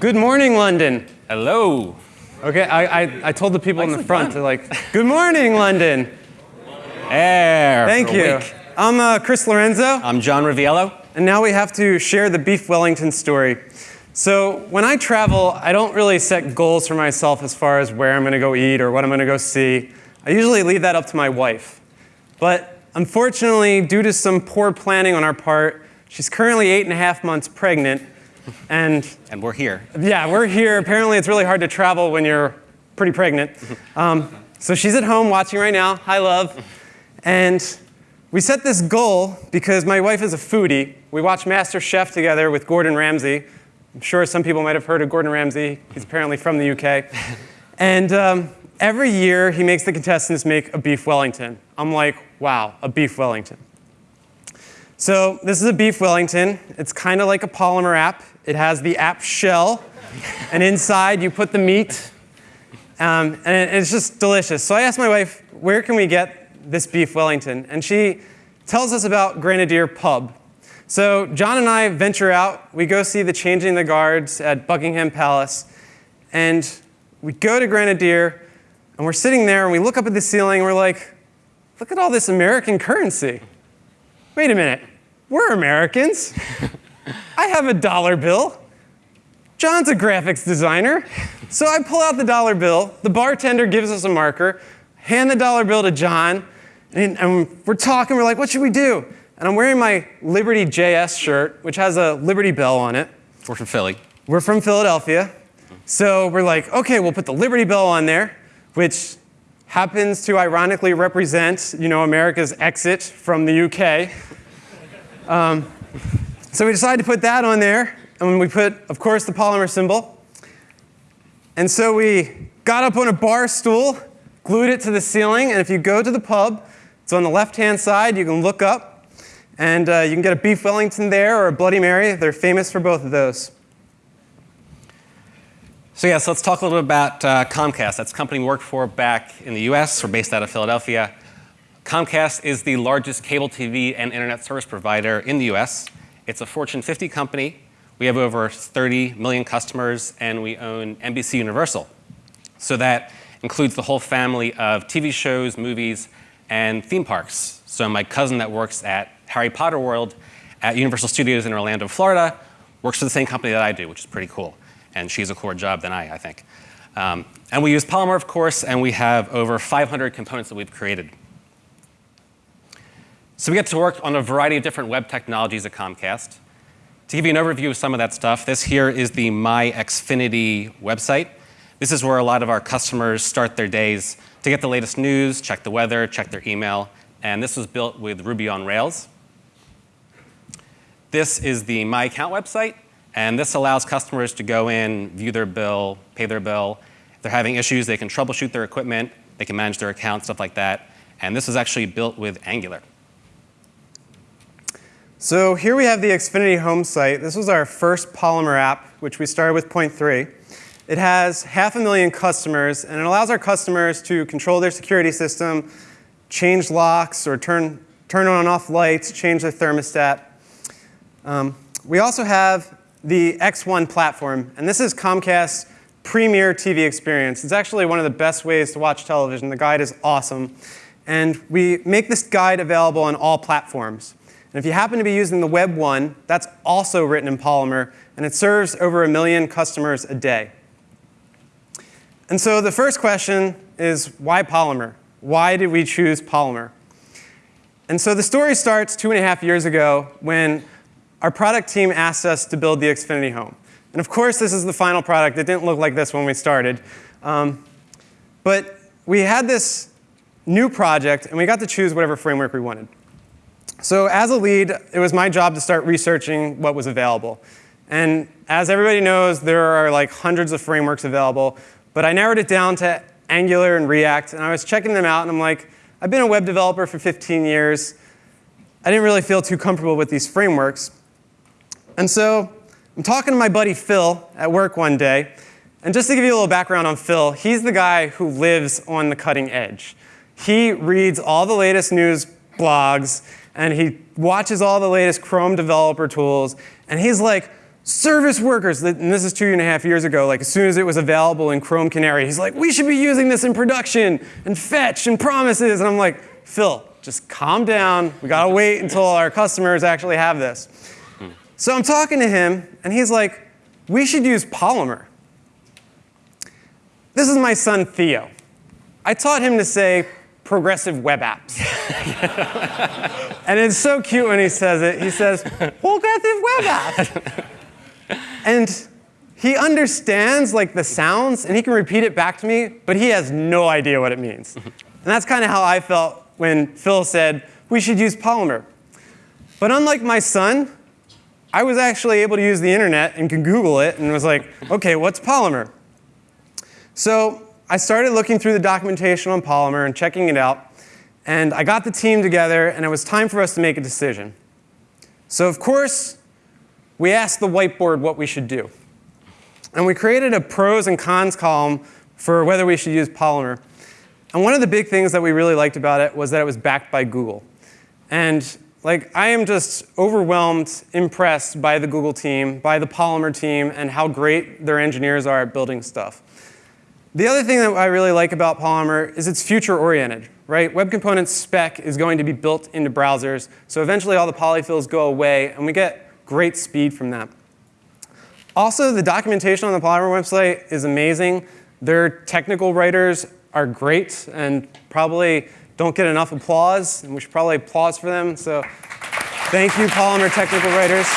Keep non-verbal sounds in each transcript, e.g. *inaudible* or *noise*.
Good morning, London. Hello. Okay, I, I, I told the people in the front, they're like, good morning, London. Air. Thank you. week. I'm uh, Chris Lorenzo, I'm John Riviello. and now we have to share the Beef Wellington story. So when I travel, I don't really set goals for myself as far as where I'm gonna go eat or what I'm gonna go see. I usually leave that up to my wife. But unfortunately, due to some poor planning on our part, she's currently eight and a half months pregnant, and And we're here. Yeah, we're here. Apparently, it's really hard to travel when you're pretty pregnant. Um, so she's at home watching right now. Hi, love. And we set this goal because my wife is a foodie. We watch Master Chef together with Gordon Ramsay. I'm sure some people might have heard of Gordon Ramsay. He's apparently from the UK. And um, every year, he makes the contestants make a beef Wellington. I'm like, wow, a beef Wellington. So this is a beef Wellington. It's kind of like a polymer app. It has the app shell, and inside you put the meat, um, and it's just delicious. So I asked my wife, where can we get this beef Wellington? And she tells us about Grenadier Pub. So John and I venture out. We go see the changing the guards at Buckingham Palace, and we go to Grenadier, and we're sitting there, and we look up at the ceiling, and we're like, look at all this American currency. Wait a minute, we're Americans. *laughs* I have a dollar bill. John's a graphics designer. So I pull out the dollar bill. The bartender gives us a marker, hand the dollar bill to John, and, and we're talking. We're like, what should we do? And I'm wearing my Liberty JS shirt, which has a Liberty Bell on it. We're from Philly. We're from Philadelphia. So we're like, okay, we'll put the Liberty Bell on there, which happens to ironically represent, you know, America's exit from the UK. Um, so we decided to put that on there, and we put, of course, the polymer symbol. And so we got up on a bar stool, glued it to the ceiling, and if you go to the pub, it's on the left-hand side, you can look up, and uh, you can get a beef Wellington there or a Bloody Mary. They're famous for both of those. So yeah, so let's talk a little bit about uh, Comcast. That's the company we work for back in the US. We're based out of Philadelphia. Comcast is the largest cable TV and internet service provider in the US. It's a Fortune 50 company. We have over 30 million customers, and we own NBC Universal. So that includes the whole family of TV shows, movies, and theme parks. So my cousin that works at Harry Potter World at Universal Studios in Orlando, Florida, works for the same company that I do, which is pretty cool. And she's a cooler job than I, I think. Um, and we use Polymer, of course, and we have over 500 components that we've created. So we get to work on a variety of different web technologies at Comcast. To give you an overview of some of that stuff, this here is the My Xfinity website. This is where a lot of our customers start their days to get the latest news, check the weather, check their email, and this was built with Ruby on Rails. This is the My Account website, and this allows customers to go in, view their bill, pay their bill. If they're having issues, they can troubleshoot their equipment, they can manage their account, stuff like that. And this was actually built with Angular. So here we have the Xfinity home site. This was our first Polymer app, which we started with point three. It has half a million customers, and it allows our customers to control their security system, change locks, or turn, turn on and off lights, change their thermostat. Um, we also have the X1 platform, and this is Comcast's premier TV experience. It's actually one of the best ways to watch television. The guide is awesome. And we make this guide available on all platforms. And if you happen to be using the Web one, that's also written in Polymer, and it serves over a million customers a day. And so the first question is why Polymer? Why did we choose Polymer? And so the story starts two and a half years ago when our product team asked us to build the Xfinity Home. And of course, this is the final product. It didn't look like this when we started. Um, but we had this new project, and we got to choose whatever framework we wanted. So as a lead, it was my job to start researching what was available. And as everybody knows, there are like hundreds of frameworks available, but I narrowed it down to Angular and React, and I was checking them out, and I'm like, I've been a web developer for 15 years. I didn't really feel too comfortable with these frameworks. And so I'm talking to my buddy Phil at work one day, and just to give you a little background on Phil, he's the guy who lives on the cutting edge. He reads all the latest news blogs, and he watches all the latest Chrome developer tools, and he's like, service workers, and this is two and a half years ago, like as soon as it was available in Chrome Canary, he's like, we should be using this in production and fetch and promises. And I'm like, Phil, just calm down. We gotta *laughs* wait until our customers actually have this. Hmm. So I'm talking to him, and he's like, we should use Polymer. This is my son, Theo. I taught him to say progressive web apps. *laughs* and it's so cute when he says it. He says, progressive web apps. and he understands like the sounds and he can repeat it back to me, but he has no idea what it means. and that's kind of how I felt when Phil said, we should use Polymer. But unlike my son, I was actually able to use the internet and can Google it and was like, okay, what's Polymer? So I started looking through the documentation on Polymer and checking it out, and I got the team together, and it was time for us to make a decision. So of course, we asked the whiteboard what we should do. And we created a pros and cons column for whether we should use Polymer. And one of the big things that we really liked about it was that it was backed by Google. And like, I am just overwhelmed, impressed by the Google team, by the Polymer team, and how great their engineers are at building stuff. The other thing that I really like about Polymer is it's future-oriented, right? Web Components spec is going to be built into browsers, so eventually all the polyfills go away, and we get great speed from that. Also, the documentation on the Polymer website is amazing. Their technical writers are great and probably don't get enough applause, and we should probably applause for them. So thank you, Polymer technical writers.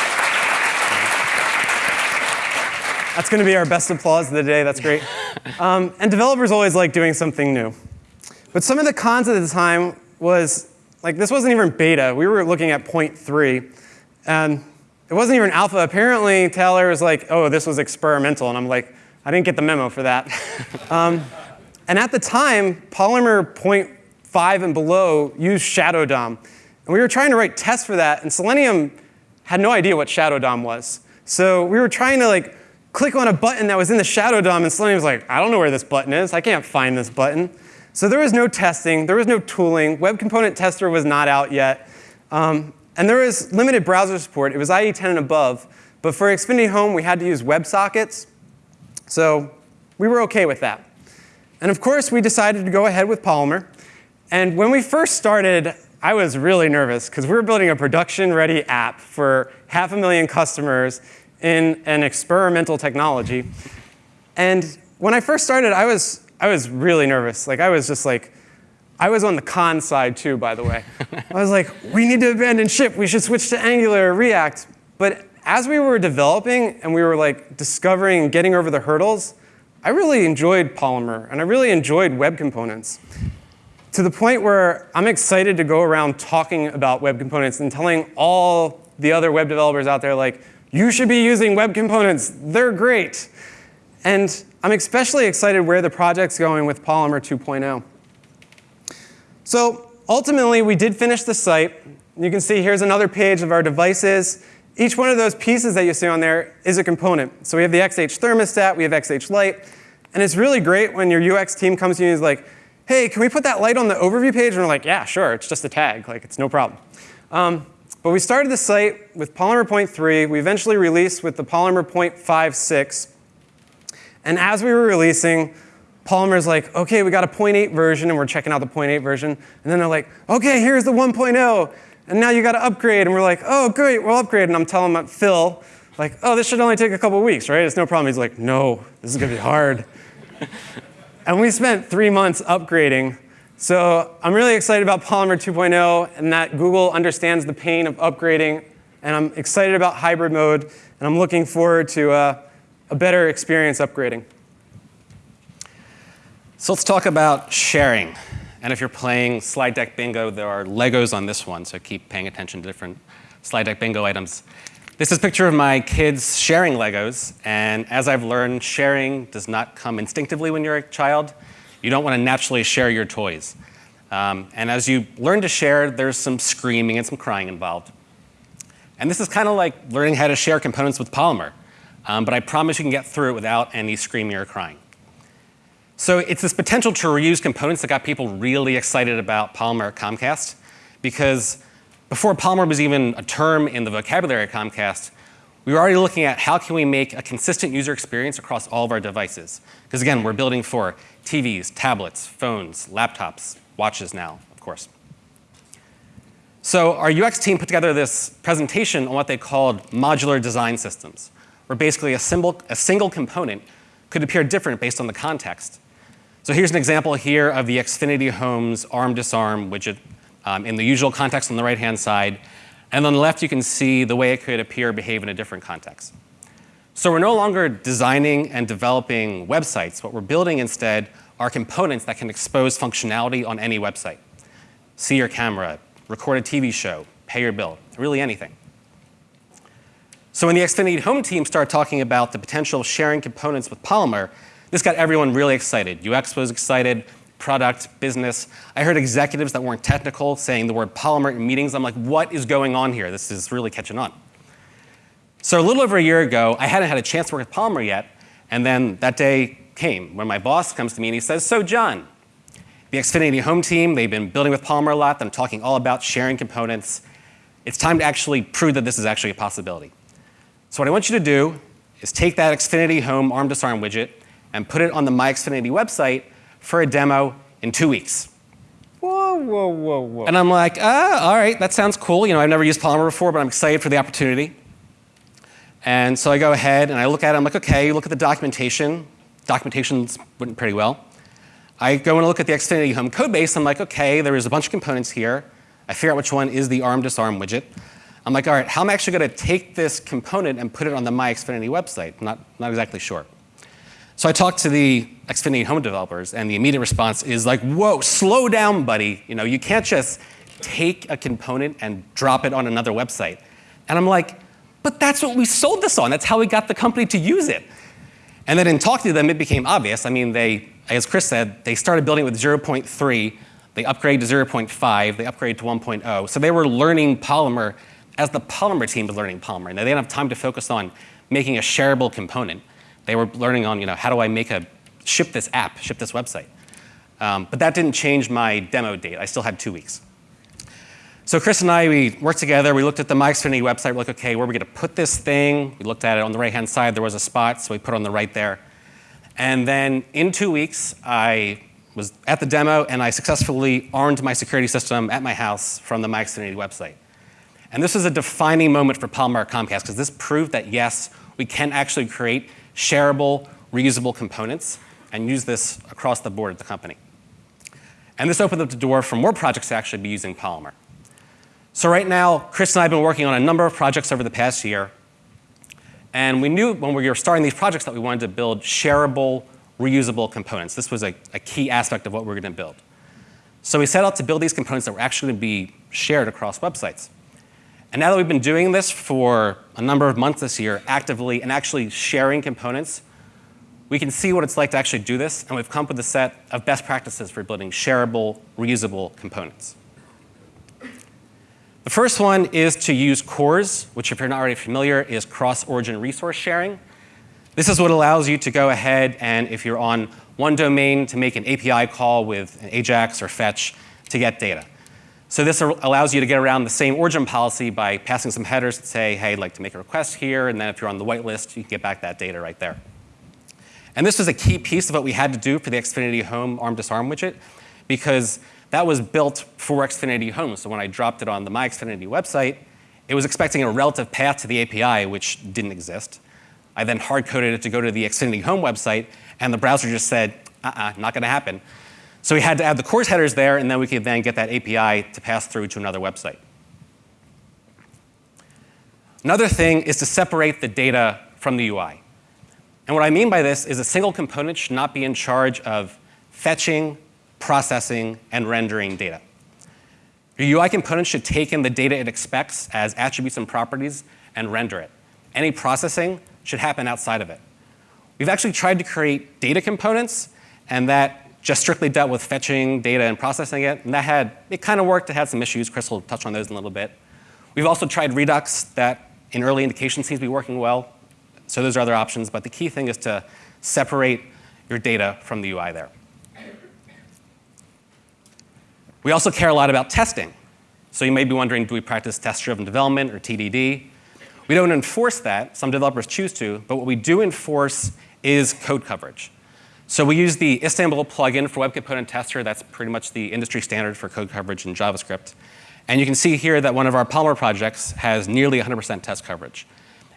That's going to be our best applause of the day. That's great. *laughs* Um, and developers always like doing something new. But some of the cons at the time was, like, this wasn't even beta. We were looking at 0.3. And it wasn't even alpha. Apparently, Taylor was like, oh, this was experimental. And I'm like, I didn't get the memo for that. *laughs* um, and at the time, Polymer 0.5 and below used Shadow DOM. And we were trying to write tests for that, and Selenium had no idea what Shadow DOM was. So we were trying to like click on a button that was in the Shadow DOM, and Selenium was like, I don't know where this button is. I can't find this button. So there was no testing. There was no tooling. Web Component Tester was not out yet. Um, and there was limited browser support. It was IE 10 and above. But for Xfinity Home, we had to use WebSockets. So we were OK with that. And of course, we decided to go ahead with Polymer. And when we first started, I was really nervous, because we were building a production-ready app for half a million customers in an experimental technology. And when I first started, I was, I was really nervous. Like, I was just like, I was on the con side too, by the way. I was like, we need to abandon ship. We should switch to Angular or React. But as we were developing and we were like discovering and getting over the hurdles, I really enjoyed Polymer and I really enjoyed web components to the point where I'm excited to go around talking about web components and telling all the other web developers out there like, you should be using web components. They're great. And I'm especially excited where the project's going with Polymer 2.0. So ultimately, we did finish the site. You can see here's another page of our devices. Each one of those pieces that you see on there is a component. So we have the XH thermostat, we have XH light. And it's really great when your UX team comes to you and is like, hey, can we put that light on the overview page? And we're like, yeah, sure, it's just a tag. Like, it's no problem. Um, but we started the site with Polymer 0.3. We eventually released with the Polymer 0.56. And as we were releasing, Polymer's like, OK, we got a 0.8 version, and we're checking out the 0.8 version. And then they're like, OK, here's the 1.0. And now you got to upgrade. And we're like, oh, great, we'll upgrade. And I'm telling Phil, like, oh, this should only take a couple weeks, right? It's no problem. He's like, no, this is going to be hard. *laughs* and we spent three months upgrading. So I'm really excited about Polymer 2.0 and that Google understands the pain of upgrading. And I'm excited about hybrid mode. And I'm looking forward to uh, a better experience upgrading. So let's talk about sharing. And if you're playing slide deck bingo, there are Legos on this one, so keep paying attention to different slide deck bingo items. This is a picture of my kids sharing Legos, and as I've learned, sharing does not come instinctively when you're a child. You don't want to naturally share your toys. Um, and as you learn to share, there's some screaming and some crying involved. And this is kind of like learning how to share components with Polymer. Um, but I promise you can get through it without any screaming or crying. So it's this potential to reuse components that got people really excited about Polymer at Comcast. Because before Polymer was even a term in the vocabulary at Comcast, we were already looking at how can we make a consistent user experience across all of our devices. Because again, we're building for TVs, tablets, phones, laptops, watches now, of course. So our UX team put together this presentation on what they called modular design systems, where basically a, symbol, a single component could appear different based on the context. So here's an example here of the Xfinity Homes arm disarm widget um, in the usual context on the right-hand side. And on the left, you can see the way it could appear behave in a different context. So we're no longer designing and developing websites. What we're building instead are components that can expose functionality on any website. See your camera, record a TV show, pay your bill, really anything. So when the Xfinity Home team started talking about the potential of sharing components with Polymer, this got everyone really excited. UX was excited, product, business. I heard executives that weren't technical saying the word Polymer in meetings. I'm like, what is going on here? This is really catching on. So a little over a year ago, I hadn't had a chance to work with Polymer yet, and then that day came when my boss comes to me and he says, so John, the Xfinity Home team, they've been building with Polymer a lot. I'm talking all about sharing components. It's time to actually prove that this is actually a possibility. So what I want you to do is take that Xfinity Home arm disarm widget and put it on the My Xfinity website for a demo in two weeks. Whoa, whoa, whoa, whoa. And I'm like, ah, all right, that sounds cool. You know, I've never used Polymer before, but I'm excited for the opportunity. And so I go ahead and I look at it. I'm like, okay, you look at the documentation. Documentation's written pretty well. I go and look at the Xfinity Home code base. I'm like, okay, there is a bunch of components here. I figure out which one is the arm disarm widget. I'm like, all right, how am I actually going to take this component and put it on the My Xfinity website? Not, not exactly sure. So I talked to the Xfinity Home developers, and the immediate response is like, whoa, slow down, buddy. You know, you can't just take a component and drop it on another website. And I'm like, but that's what we sold this on. That's how we got the company to use it. And then in talking to them, it became obvious. I mean, they, as Chris said, they started building with 0.3, they upgraded to 0.5, they upgraded to 1.0. So they were learning Polymer as the Polymer team was learning Polymer. And they didn't have time to focus on making a shareable component. They were learning on, you know, how do I make a, ship this app, ship this website. Um, but that didn't change my demo date. I still had two weeks. So Chris and I, we worked together. We looked at the My Xfinity website. We're like, okay, where are we going to put this thing? We looked at it on the right-hand side. There was a spot, so we put it on the right there. And then in two weeks, I was at the demo, and I successfully armed my security system at my house from the My Xfinity website. And this was a defining moment for Polymer Comcast, because this proved that, yes, we can actually create shareable, reusable components and use this across the board at the company. And this opened up the door for more projects to actually be using Polymer. So right now, Chris and I have been working on a number of projects over the past year. And we knew when we were starting these projects that we wanted to build shareable, reusable components. This was a, a key aspect of what we were going to build. So we set out to build these components that were actually going to be shared across websites. And now that we've been doing this for a number of months this year, actively and actually sharing components, we can see what it's like to actually do this, and we've come up with a set of best practices for building shareable, reusable components. The first one is to use CORS, which if you're not already familiar, is cross-origin resource sharing. This is what allows you to go ahead and if you're on one domain to make an API call with an AJAX or fetch to get data. So this allows you to get around the same origin policy by passing some headers to say, hey, I'd like to make a request here, and then if you're on the whitelist, you can get back that data right there. And this was a key piece of what we had to do for the Xfinity Home arm disarm widget because that was built for Xfinity Home. So when I dropped it on the My Xfinity website, it was expecting a relative path to the API, which didn't exist. I then hard-coded it to go to the Xfinity Home website, and the browser just said, uh-uh, not going to happen. So we had to add the CORS headers there, and then we could then get that API to pass through to another website. Another thing is to separate the data from the UI. And what I mean by this is a single component should not be in charge of fetching, processing, and rendering data. Your UI component should take in the data it expects as attributes and properties and render it. Any processing should happen outside of it. We've actually tried to create data components, and that just strictly dealt with fetching data and processing it, and that had, it kind of worked, it had some issues. Chris will touch on those in a little bit. We've also tried Redux that in early indications seems to be working well, so those are other options, but the key thing is to separate your data from the UI there. We also care a lot about testing. So you may be wondering, do we practice test-driven development or TDD? We don't enforce that. Some developers choose to, but what we do enforce is code coverage. So we use the Istanbul plugin for Web Component Tester. That's pretty much the industry standard for code coverage in JavaScript. And you can see here that one of our Polymer projects has nearly 100% test coverage.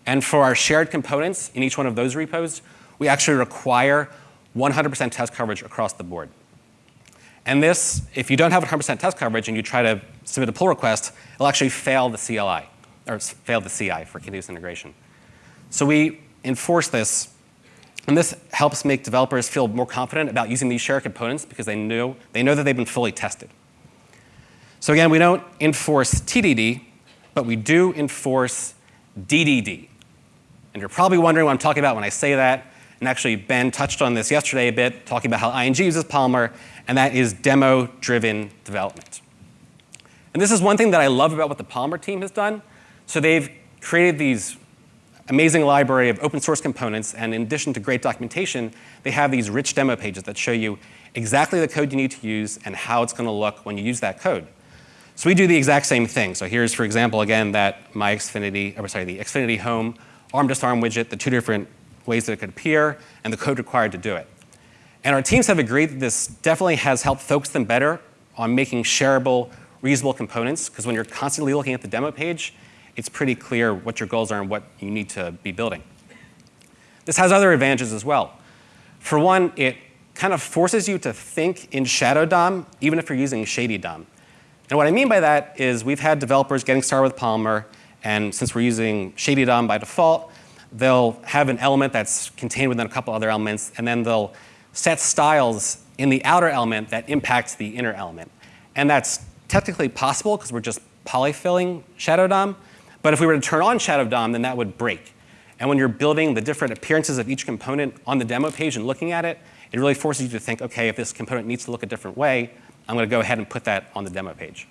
And for our shared components in each one of those repos, we actually require 100% test coverage across the board. And this, if you don't have 100% test coverage and you try to submit a pull request, it'll actually fail the CLI, or fail the CI for continuous integration. So we enforce this, and this helps make developers feel more confident about using these shared components because they know, they know that they've been fully tested. So again, we don't enforce TDD, but we do enforce DDD. And you're probably wondering what I'm talking about when I say that. And actually, Ben touched on this yesterday a bit, talking about how ING uses Polymer, and that is demo-driven development. And this is one thing that I love about what the Polymer team has done. So they've created these amazing library of open source components, and in addition to great documentation, they have these rich demo pages that show you exactly the code you need to use and how it's going to look when you use that code. So we do the exact same thing. So here's, for example, again, that my Xfinity, or sorry, the Xfinity Home ARM disarm widget, the two different ways that it could appear, and the code required to do it. And our teams have agreed that this definitely has helped focus them better on making shareable, reusable components, because when you're constantly looking at the demo page, it's pretty clear what your goals are and what you need to be building. This has other advantages as well. For one, it kind of forces you to think in Shadow DOM, even if you're using Shady DOM. And what I mean by that is we've had developers getting started with Polymer, and since we're using Shady DOM by default, they'll have an element that's contained within a couple other elements, and then they'll set styles in the outer element that impacts the inner element. And that's technically possible because we're just polyfilling Shadow DOM. But if we were to turn on Shadow DOM, then that would break. And when you're building the different appearances of each component on the demo page and looking at it, it really forces you to think, OK, if this component needs to look a different way, I'm going to go ahead and put that on the demo page.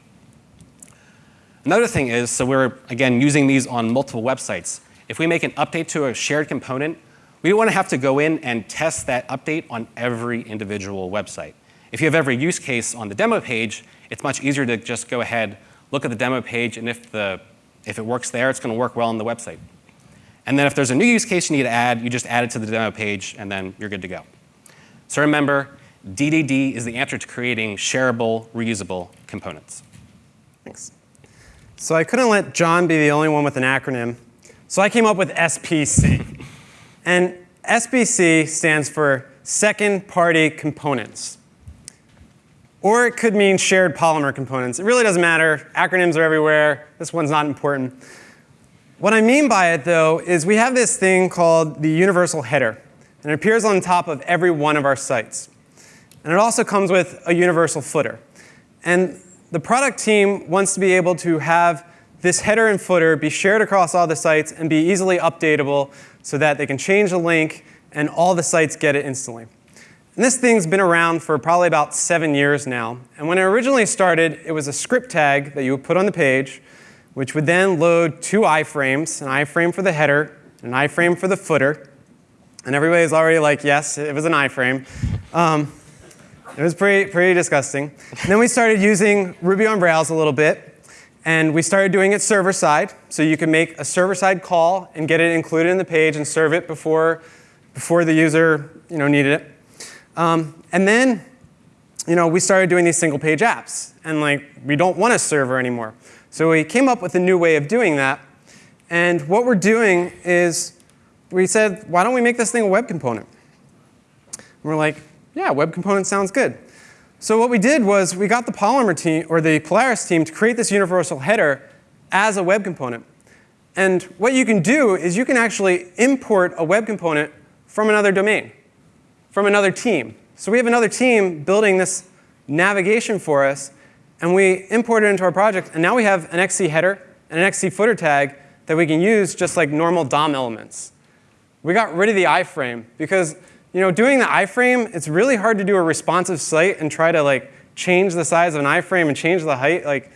Another thing is, so we're, again, using these on multiple websites. If we make an update to a shared component, we don't want to have to go in and test that update on every individual website. If you have every use case on the demo page, it's much easier to just go ahead, look at the demo page, and if, the, if it works there, it's going to work well on the website. And then if there's a new use case you need to add, you just add it to the demo page, and then you're good to go. So remember, DDD is the answer to creating shareable, reusable components. Thanks. So I couldn't let John be the only one with an acronym. So I came up with SPC. and SPC stands for Second Party Components. Or it could mean shared polymer components. It really doesn't matter. Acronyms are everywhere. This one's not important. What I mean by it, though, is we have this thing called the universal header. And it appears on top of every one of our sites. And it also comes with a universal footer. And the product team wants to be able to have this header and footer be shared across all the sites and be easily updatable so that they can change the link and all the sites get it instantly. And this thing's been around for probably about seven years now. And when it originally started, it was a script tag that you would put on the page, which would then load two iframes, an iframe for the header, an iframe for the footer. And everybody's already like, yes, it was an iframe. Um, it was pretty, pretty disgusting. And then we started using Ruby on Rails a little bit. And we started doing it server side. So you can make a server side call and get it included in the page and serve it before, before the user you know, needed it. Um, and then you know, we started doing these single page apps. And like, we don't want a server anymore. So we came up with a new way of doing that. And what we're doing is we said, why don't we make this thing a web component? And we're like, yeah, web component sounds good. So what we did was we got the Polymer team, or the Polaris team, to create this universal header as a web component. And what you can do is you can actually import a web component from another domain, from another team. So we have another team building this navigation for us, and we import it into our project, and now we have an XC header and an XC footer tag that we can use just like normal DOM elements. We got rid of the iframe because you know, doing the iframe, it's really hard to do a responsive site and try to like change the size of an iframe and change the height. Like,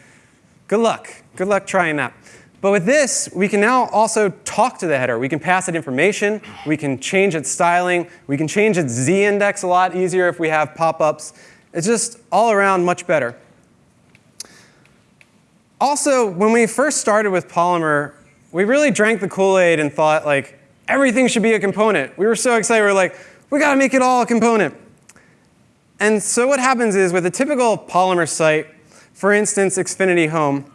good luck. Good luck trying that. But with this, we can now also talk to the header. We can pass it information. We can change its styling. We can change its z-index a lot easier if we have pop-ups. It's just all around much better. Also, when we first started with Polymer, we really drank the Kool-Aid and thought like everything should be a component. We were so excited. We were like, we got to make it all a component. And so what happens is with a typical Polymer site, for instance, Xfinity Home,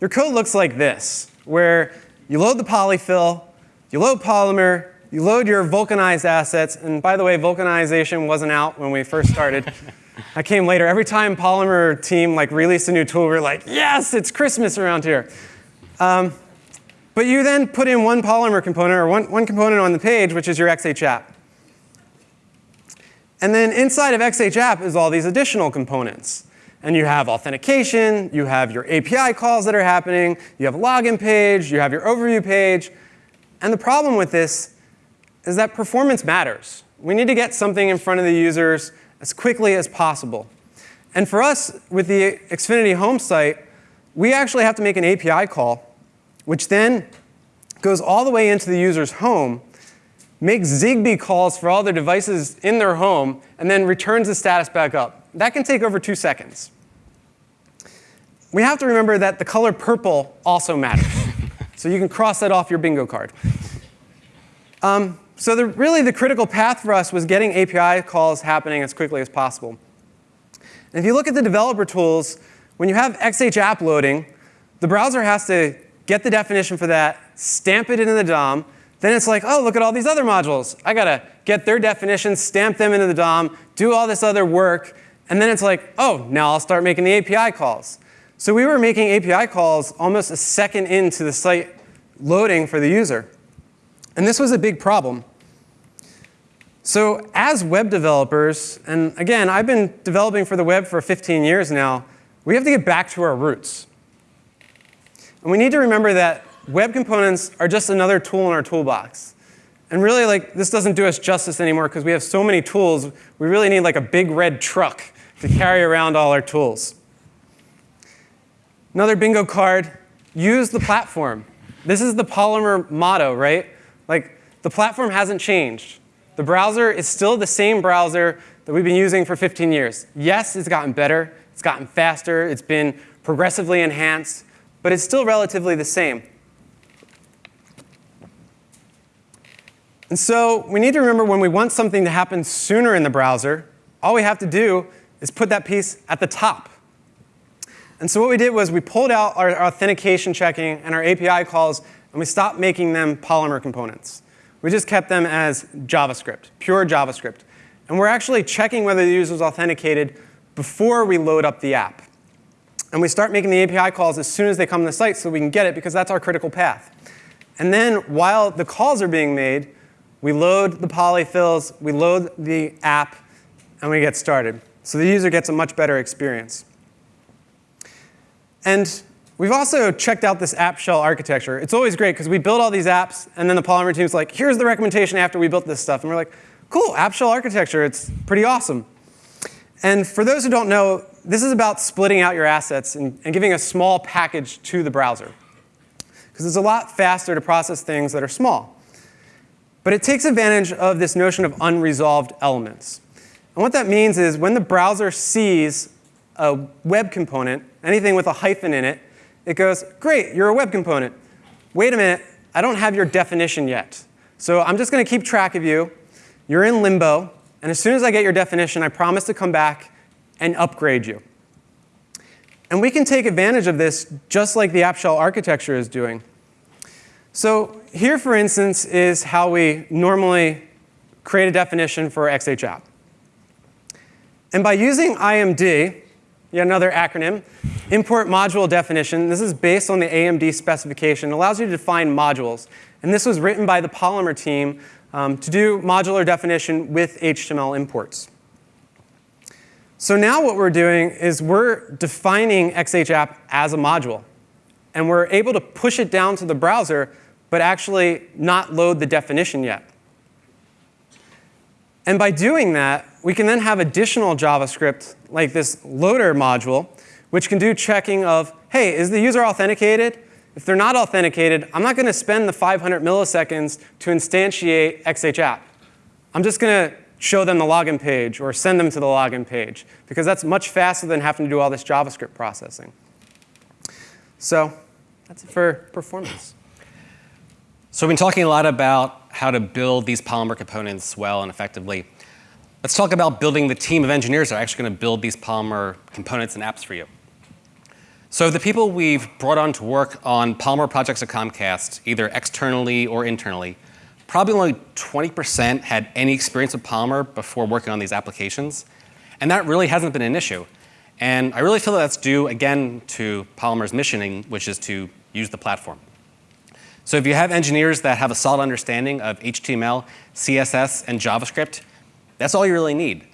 your code looks like this, where you load the polyfill, you load Polymer, you load your vulcanized assets, and by the way, vulcanization wasn't out when we first started. *laughs* I came later. Every time Polymer team like released a new tool, we are like, yes, it's Christmas around here. Um, but you then put in one Polymer component or one, one component on the page, which is your XH app. And then inside of XH app is all these additional components. And you have authentication, you have your API calls that are happening, you have a login page, you have your overview page. And the problem with this is that performance matters. We need to get something in front of the users as quickly as possible. And for us, with the Xfinity home site, we actually have to make an API call, which then goes all the way into the user's home, makes Zigbee calls for all their devices in their home, and then returns the status back up. That can take over two seconds. We have to remember that the color purple also matters. so you can cross that off your bingo card. Um, so the, really the critical path for us was getting API calls happening as quickly as possible. And if you look at the developer tools, when you have XH app loading, the browser has to get the definition for that, stamp it into the DOM, then it's like, oh, look at all these other modules. I got to get their definitions, stamp them into the DOM, do all this other work, and then it's like, oh, now I'll start making the API calls. So we were making API calls almost a second into the site loading for the user. And this was a big problem. So as web developers, and again, I've been developing for the web for 15 years now, we have to get back to our roots. And we need to remember that web components are just another tool in our toolbox. And really, like, this doesn't do us justice anymore because we have so many tools, we really need like a big red truck to carry around all our tools. Another bingo card, use the platform. This is the Polymer motto, right? Like, the platform hasn't changed. The browser is still the same browser that we've been using for 15 years. Yes, it's gotten better. It's gotten faster. It's been progressively enhanced. But it's still relatively the same. And so we need to remember when we want something to happen sooner in the browser, all we have to do is put that piece at the top. And so what we did was we pulled out our authentication checking and our API calls and we stopped making them Polymer components. We just kept them as JavaScript, pure JavaScript. And we're actually checking whether the user is authenticated before we load up the app. And we start making the API calls as soon as they come to the site so we can get it because that's our critical path. And then while the calls are being made, we load the polyfills, we load the app, and we get started. So the user gets a much better experience. And We've also checked out this app shell architecture. It's always great because we build all these apps, and then the Polymer team's like, here's the recommendation after we built this stuff. And we're like, cool, app shell architecture. It's pretty awesome. And for those who don't know, this is about splitting out your assets and, and giving a small package to the browser. Because it's a lot faster to process things that are small. But it takes advantage of this notion of unresolved elements. And what that means is when the browser sees a web component, anything with a hyphen in it, it goes, great, you're a web component. Wait a minute, I don't have your definition yet. So I'm just going to keep track of you. You're in limbo. And as soon as I get your definition, I promise to come back and upgrade you. And we can take advantage of this just like the app shell architecture is doing. So here, for instance, is how we normally create a definition for XH app. And by using IMD, yet another acronym, import module definition. This is based on the AMD specification. It allows you to define modules. And this was written by the Polymer team um, to do modular definition with HTML imports. So now what we're doing is we're defining XH app as a module. And we're able to push it down to the browser, but actually not load the definition yet. And by doing that, we can then have additional JavaScript, like this loader module, which can do checking of, hey, is the user authenticated? If they're not authenticated, I'm not going to spend the 500 milliseconds to instantiate XHApp. I'm just going to show them the login page or send them to the login page, because that's much faster than having to do all this JavaScript processing. So that's it for performance. So we've been talking a lot about how to build these Polymer components well and effectively. Let's talk about building the team of engineers that are actually going to build these Polymer components and apps for you. So the people we've brought on to work on Polymer projects at Comcast, either externally or internally, probably only 20% had any experience with Polymer before working on these applications. And that really hasn't been an issue. And I really feel that that's due, again, to Polymer's missioning, which is to use the platform. So if you have engineers that have a solid understanding of HTML, CSS, and JavaScript, that's all you really need.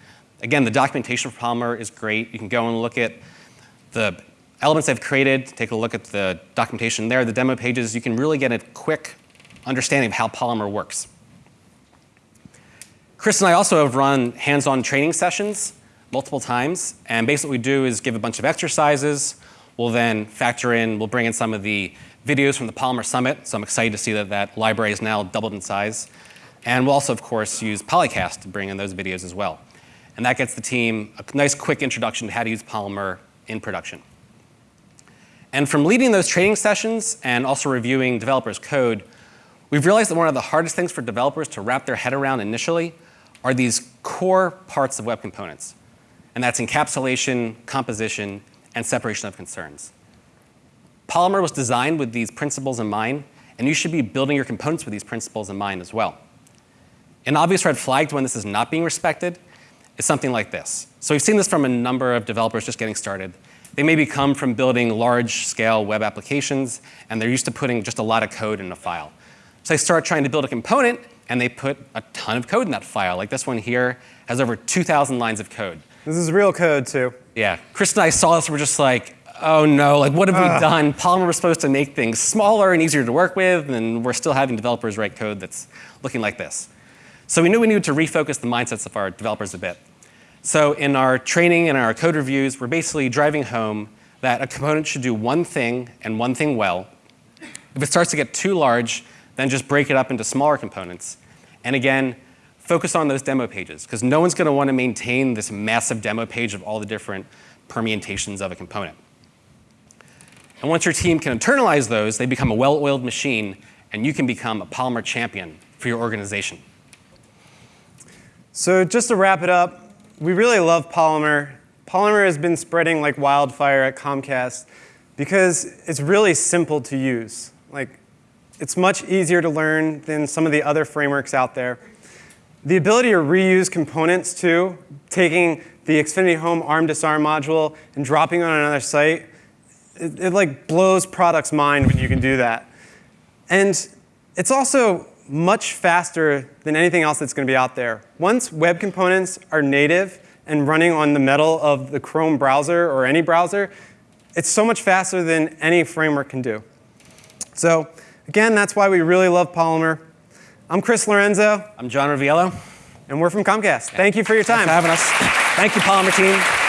Again, the documentation for Polymer is great. You can go and look at the elements they've created, take a look at the documentation there, the demo pages. You can really get a quick understanding of how Polymer works. Chris and I also have run hands-on training sessions multiple times. And basically what we do is give a bunch of exercises. We'll then factor in, we'll bring in some of the videos from the Polymer Summit. So I'm excited to see that that library is now doubled in size. And we'll also, of course, use Polycast to bring in those videos as well. And that gets the team a nice quick introduction to how to use Polymer in production. And from leading those training sessions and also reviewing developers' code, we've realized that one of the hardest things for developers to wrap their head around initially are these core parts of web components and that's encapsulation, composition, and separation of concerns. Polymer was designed with these principles in mind, and you should be building your components with these principles in mind as well. An obvious red flag when this is not being respected is something like this. So we've seen this from a number of developers just getting started. They maybe come from building large-scale web applications, and they're used to putting just a lot of code in a file. So they start trying to build a component, and they put a ton of code in that file. Like this one here has over 2,000 lines of code. This is real code, too. Yeah. Chris and I saw this, we're just like, oh no, like what have uh. we done? Polymer was supposed to make things smaller and easier to work with, and we're still having developers write code that's looking like this. So we knew we needed to refocus the mindsets of our developers a bit. So in our training and our code reviews, we're basically driving home that a component should do one thing and one thing well. If it starts to get too large, then just break it up into smaller components. And again, focus on those demo pages because no one's going to want to maintain this massive demo page of all the different permutations of a component. And once your team can internalize those, they become a well-oiled machine, and you can become a Polymer champion for your organization. So just to wrap it up, we really love Polymer. Polymer has been spreading like wildfire at Comcast because it's really simple to use. Like, it's much easier to learn than some of the other frameworks out there. The ability to reuse components too, taking the Xfinity Home ARM disarm module and dropping it on another site, it, it like blows product's mind when you can do that. And it's also much faster than anything else that's going to be out there. Once web components are native and running on the metal of the Chrome browser or any browser, it's so much faster than any framework can do. So again, that's why we really love Polymer. I'm Chris Lorenzo. I'm John Riviello. And we're from Comcast. Thank you for your time. Thanks for having us. Thank you, Polymer team.